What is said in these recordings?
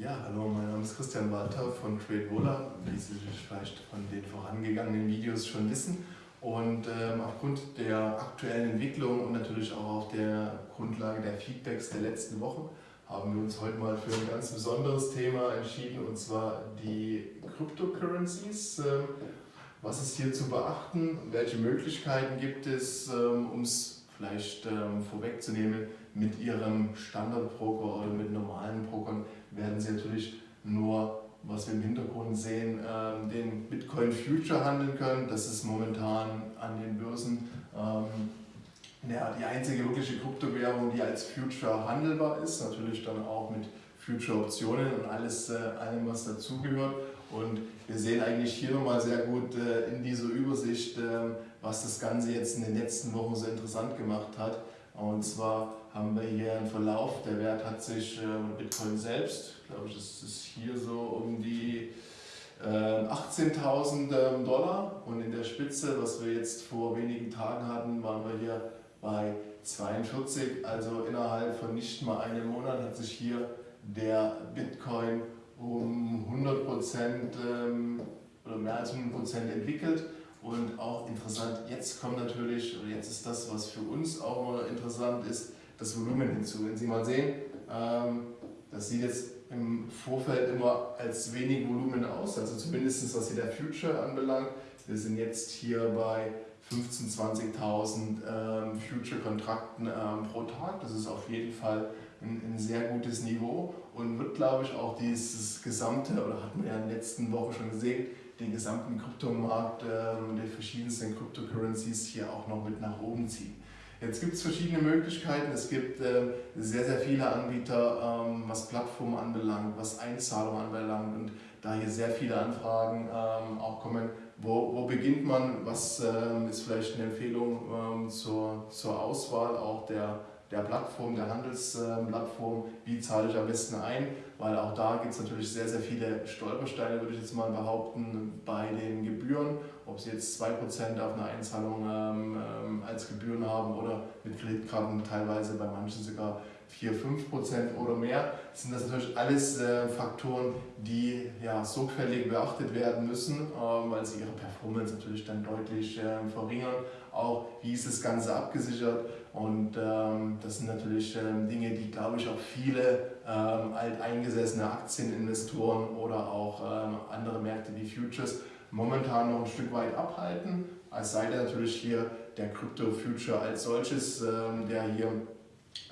Ja, hallo, mein Name ist Christian Walter von TradeVola, wie Sie vielleicht von den vorangegangenen Videos schon wissen. Und ähm, aufgrund der aktuellen Entwicklung und natürlich auch auf der Grundlage der Feedbacks der letzten Wochen haben wir uns heute mal für ein ganz besonderes Thema entschieden, und zwar die Cryptocurrencies. Ähm, was ist hier zu beachten? Welche Möglichkeiten gibt es, ähm, um es vielleicht ähm, vorwegzunehmen, mit Ihrem Standardbroker oder mit normalen Brokern werden Sie natürlich nur, was wir im Hintergrund sehen, ähm, Bitcoin Future handeln können. Das ist momentan an den Börsen ähm, ja, die einzige wirkliche Kryptowährung, die als Future handelbar ist. Natürlich dann auch mit Future-Optionen und alles, äh, allem, was dazugehört. Und wir sehen eigentlich hier nochmal sehr gut äh, in dieser Übersicht, äh, was das Ganze jetzt in den letzten Wochen so interessant gemacht hat. Und zwar haben wir hier einen Verlauf, der Wert hat sich äh, Bitcoin selbst, glaube ich, das ist hier so um die 18.000 ähm, Dollar und in der Spitze, was wir jetzt vor wenigen Tagen hatten, waren wir hier bei 42, also innerhalb von nicht mal einem Monat hat sich hier der Bitcoin um 100 Prozent ähm, oder mehr als 100 Prozent entwickelt. Und auch interessant, jetzt kommt natürlich, oder jetzt ist das, was für uns auch mal interessant ist, das Volumen hinzu. Wenn Sie mal sehen, ähm, das sieht jetzt im Vorfeld immer als wenig Volumen aus, also zumindest was hier der Future anbelangt. Wir sind jetzt hier bei 15.000, 20.000 ähm, Future-Kontrakten ähm, pro Tag. Das ist auf jeden Fall ein, ein, sehr gutes Niveau und wird, glaube ich, auch dieses gesamte, oder hatten wir ja in den letzten Wochen schon gesehen, den gesamten Kryptomarkt ähm, der verschiedensten Cryptocurrencies hier auch noch mit nach oben ziehen. Jetzt gibt es verschiedene Möglichkeiten. Es gibt äh, sehr, sehr viele Anbieter, ähm, was Plattformen anbelangt, was Einzahlungen anbelangt und da hier sehr viele Anfragen ähm, auch kommen, wo, wo beginnt man, was ähm, ist vielleicht eine Empfehlung ähm, zur, zur Auswahl auch der, der Plattform, der Handelsplattform, wie zahle ich am besten ein, weil auch da gibt es natürlich sehr, sehr viele Stolpersteine, würde ich jetzt mal behaupten, bei den Gebühren, ob sie jetzt 2% auf eine Einzahlung ähm, ähm, als Gebühren haben oder mit Kreditkarten teilweise bei manchen sogar 4, 5 Prozent oder mehr, sind das natürlich alles äh, Faktoren, die ja, sorgfältig beachtet werden müssen, äh, weil sie ihre Performance natürlich dann deutlich äh, verringern. Auch wie ist das Ganze abgesichert und ähm, das sind natürlich ähm, Dinge, die glaube ich auch viele ähm, alteingesessene Aktieninvestoren oder auch ähm, andere Märkte wie Futures momentan noch ein Stück weit abhalten. Es sei denn natürlich hier der Crypto Future als solches, ähm, der hier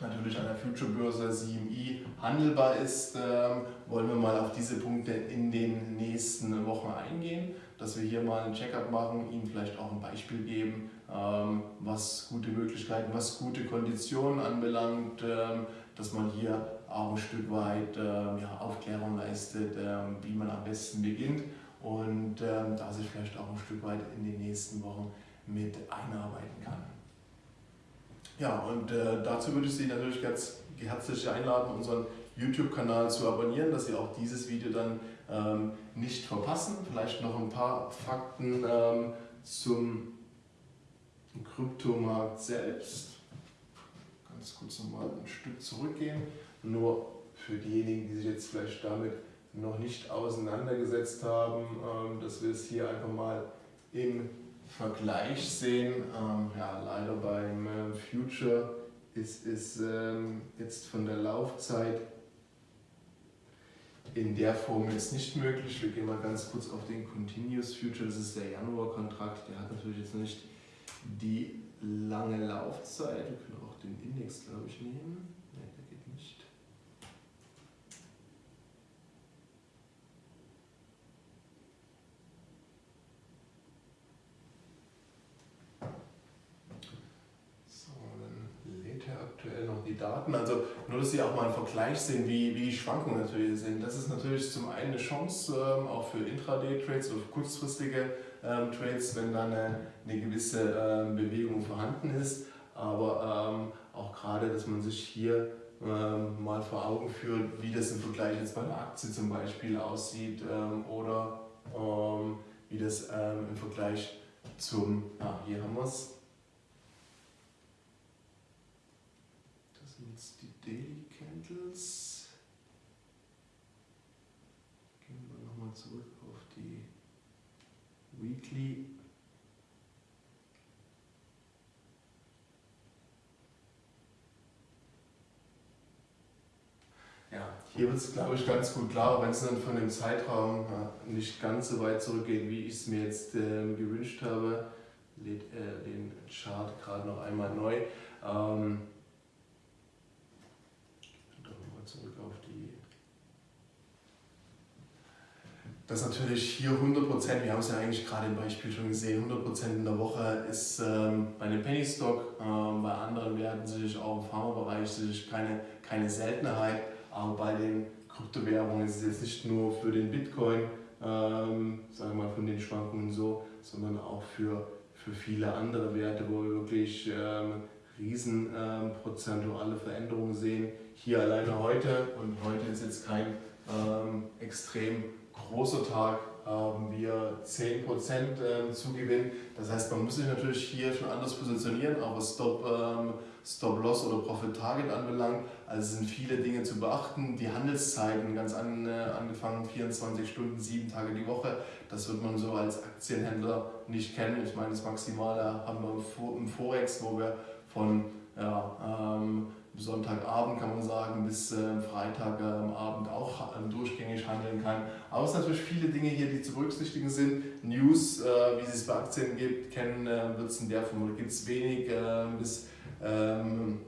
natürlich an der Future-Börse CME handelbar ist, ähm, wollen wir mal auf diese Punkte in den nächsten Wochen eingehen, dass wir hier mal ein Check-up machen, Ihnen vielleicht auch ein Beispiel geben, ähm, was gute Möglichkeiten, was gute Konditionen anbelangt, ähm, dass man hier auch ein Stück weit ja, Aufklärung leistet, wie man am besten beginnt und da sich vielleicht auch ein Stück weit in den nächsten Wochen mit einarbeiten kann. Ja, und äh, dazu würde ich Sie natürlich ganz herzlich einladen, unseren YouTube-Kanal zu abonnieren, dass Sie auch dieses Video dann ähm, nicht verpassen. Vielleicht noch ein paar Fakten ähm, zum Kryptomarkt selbst. Ganz kurz nochmal ein Stück zurückgehen. Nur für diejenigen, die sich jetzt vielleicht damit noch nicht auseinandergesetzt haben, ähm, dass wir es hier einfach mal im Vergleich sehen, ähm, ja, leider beim äh, Future ist es ähm, jetzt von der Laufzeit in der Form jetzt nicht möglich. Wir gehen mal ganz kurz auf den Continuous Future, das ist der Januar-Kontrakt, der hat natürlich jetzt nicht die lange Laufzeit. Wir können auch den Index, glaube ich, nehmen. Daten. Also nur, dass Sie auch mal einen Vergleich sehen, wie, wie die Schwankungen natürlich sind. Das ist natürlich zum einen eine Chance, ähm, auch für Intraday-Trades oder für kurzfristige ähm, Trades, wenn dann eine, eine gewisse ähm, Bewegung vorhanden ist. Aber ähm, auch gerade, dass man sich hier ähm, mal vor Augen führt, wie das im Vergleich jetzt bei einer Aktie zum Beispiel aussieht ähm, oder wie das im Vergleich zum, ah, hier haben wir es, Daily Candles. zurück auf die Weekly. Ja, hier wird es, glaube ich, ganz gut klar, wenn es dann von dem Zeitraum ja, nicht ganz so weit zurückgeht, wie ich es mir jetzt äh, gewünscht habe. Lädt äh, den Chart gerade noch einmal neu. Ähm, zurück auf die. Das natürlich hier 100%, wir haben es ja eigentlich gerade im Beispiel schon gesehen, 100% in der Woche ist ähm, bei einem Penny Stock, ähm, bei anderen Werten sicherlich auch im Pharmabereich sicherlich keine, keine Seltenheit. Aber bei den Kryptowährungen ist es jetzt nicht nur für den Bitcoin, ähm, sagen wir mal von den Schwankungen so, sondern auch für, für viele andere Werte, wo wir wirklich ähm, riesen ähm, prozentuale Veränderungen sehen. Hier alleine heute, und heute ist jetzt kein ähm, extrem großer Tag, haben wir 10% ähm, Zugewinn. Das heißt, man muss sich natürlich hier schon anders positionieren, auch was Stop, ähm, Stop Loss oder Profit Target anbelangt. Also sind viele Dinge zu beachten. Die Handelszeiten, ganz an, äh, angefangen 24 Stunden, 7 Tage die Woche, das wird man so als Aktienhändler nicht kennen. Ich meine, das Maximale haben wir im Forex, wo wir von ja, ähm, Sonntagabend kann man sagen, bis äh, Freitagabend auch äh, durchgängig handeln kann. Aber es sind natürlich viele Dinge hier, die zu berücksichtigen sind. News, äh, wie es es bei Aktien gibt, kennen äh, wird es in der Form, gibt es wenig äh, bis ähm,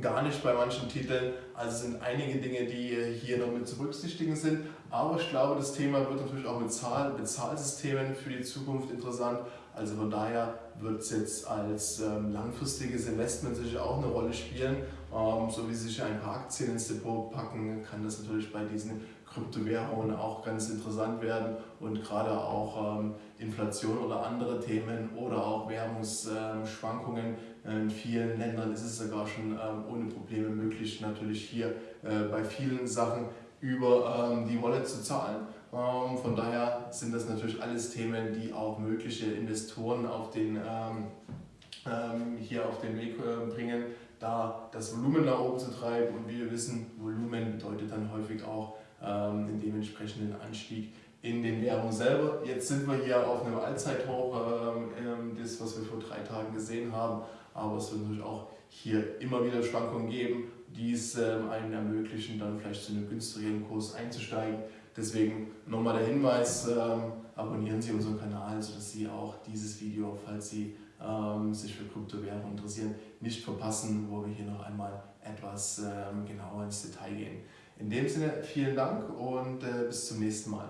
gar nicht bei manchen Titeln. Also sind einige Dinge, die äh, hier noch mit zu berücksichtigen sind. Aber ich glaube, das Thema wird natürlich auch mit Zahl Bezahlsystemen für die Zukunft interessant. Also von daher wird es jetzt als ähm, langfristiges Investment sicher auch eine Rolle spielen. Ähm, so wie sich ein paar Aktien ins Depot packen, kann das natürlich bei diesen Kryptowährungen auch ganz interessant werden und gerade auch ähm, Inflation oder andere Themen oder auch Währungsschwankungen. In vielen Ländern ist es sogar schon ähm, ohne Probleme möglich, natürlich hier äh, bei vielen Sachen über ähm, die Wallet zu zahlen. Ähm, von daher sind das natürlich alles Themen, die auch mögliche Investoren auf den, ähm, ähm, hier auf den Weg äh, bringen, da das Volumen nach oben zu treiben. Und wie wir wissen, Volumen bedeutet dann häufig auch ähm, den dementsprechenden Anstieg in den Währungen selber. Jetzt sind wir hier auf einem Allzeithoch, ähm, das was wir vor drei Tagen gesehen haben, aber es wird natürlich auch hier immer wieder Schwankungen geben, die es ähm, einen ermöglichen, dann vielleicht zu einem günstigeren Kurs einzusteigen. Deswegen nochmal der Hinweis, ähm, abonnieren Sie unseren Kanal, sodass Sie auch dieses Video, falls Sie ähm, sich für Kryptowährungen interessieren, nicht verpassen, wo wir hier noch einmal etwas genauer ins Detail gehen. In dem Sinne vielen Dank und äh, bis zum nächsten Mal.